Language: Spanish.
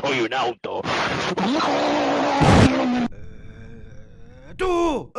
Soy un auto. Eh, ¡Tú!